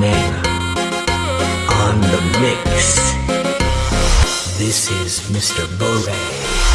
Nena on the mix. This is Mr. Bore.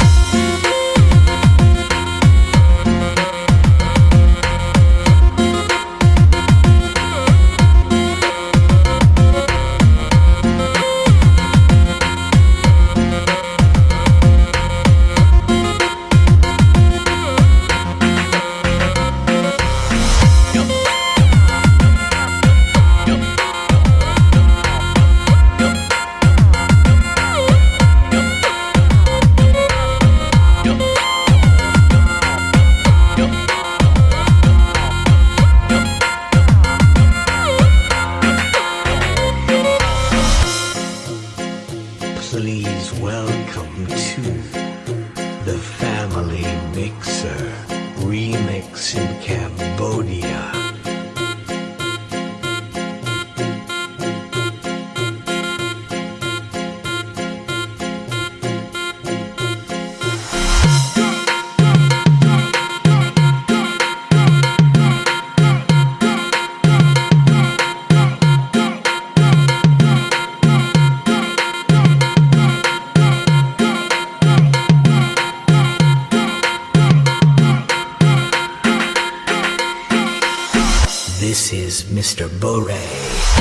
This is Mr. Bore.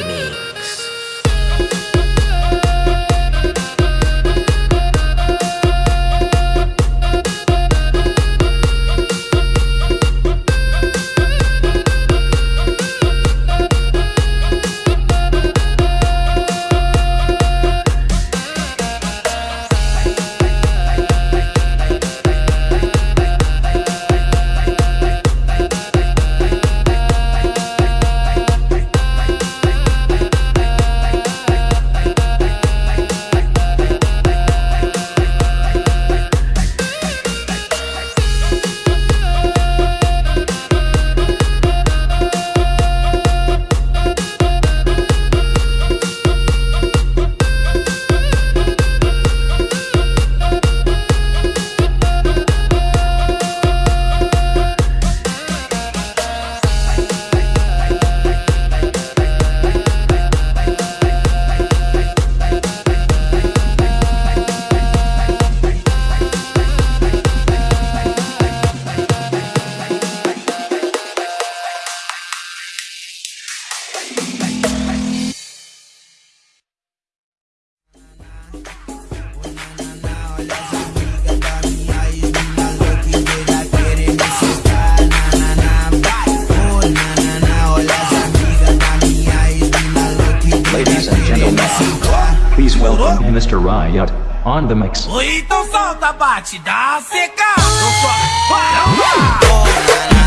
Remix. Mr. Riot on the mix. Ou então solta, bate, dá seca. Eu só... Para, para.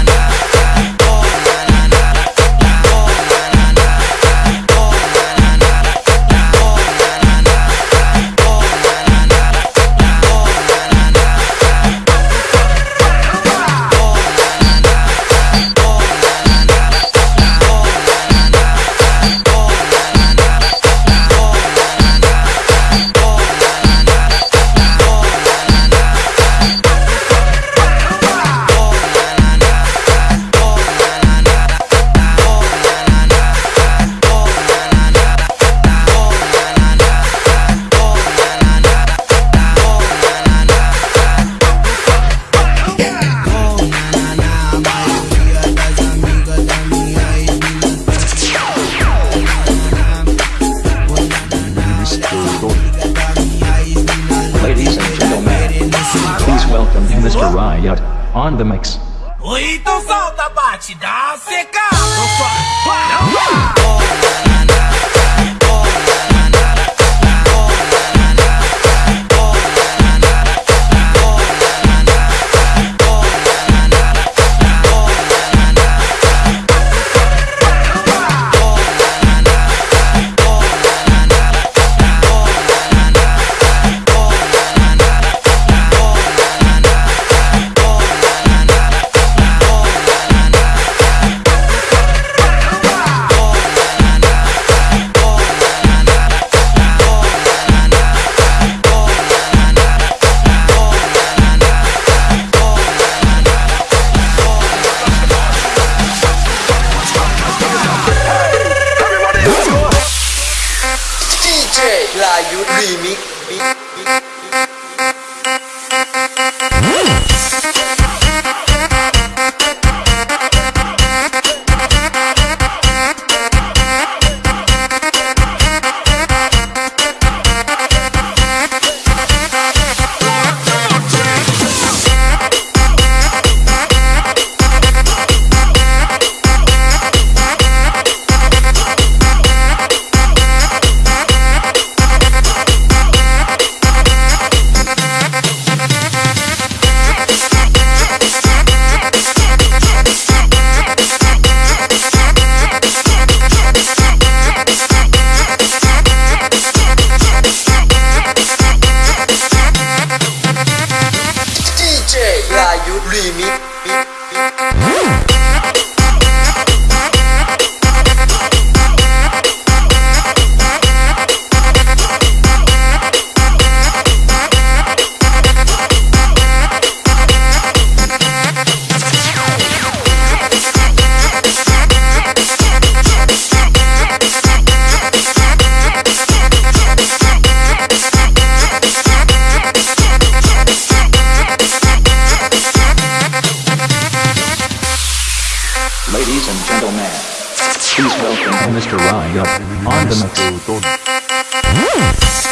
どん。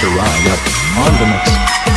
Mr. Riot on the mix.